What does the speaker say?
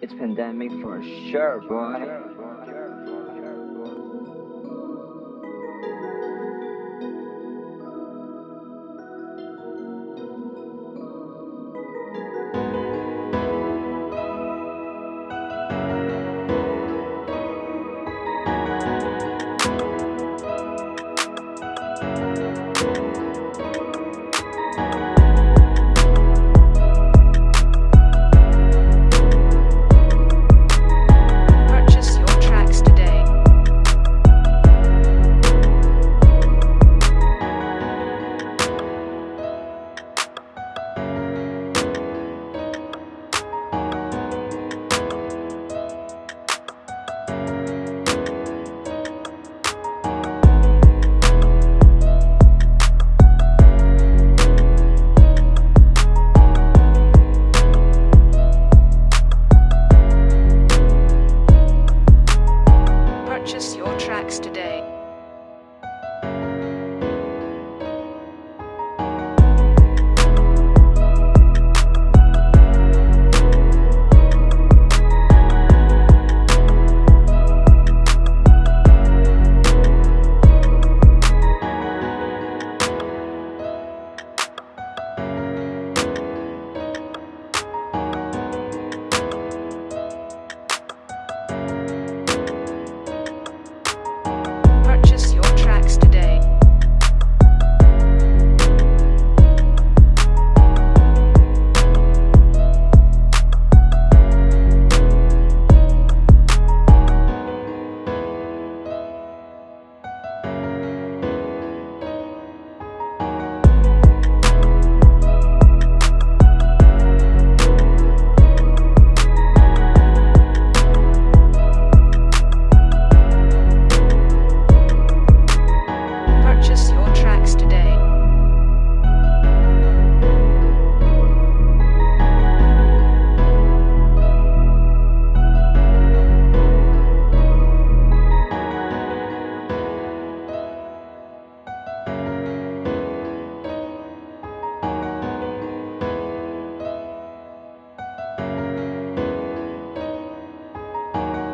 It's pandemic for sure, boy.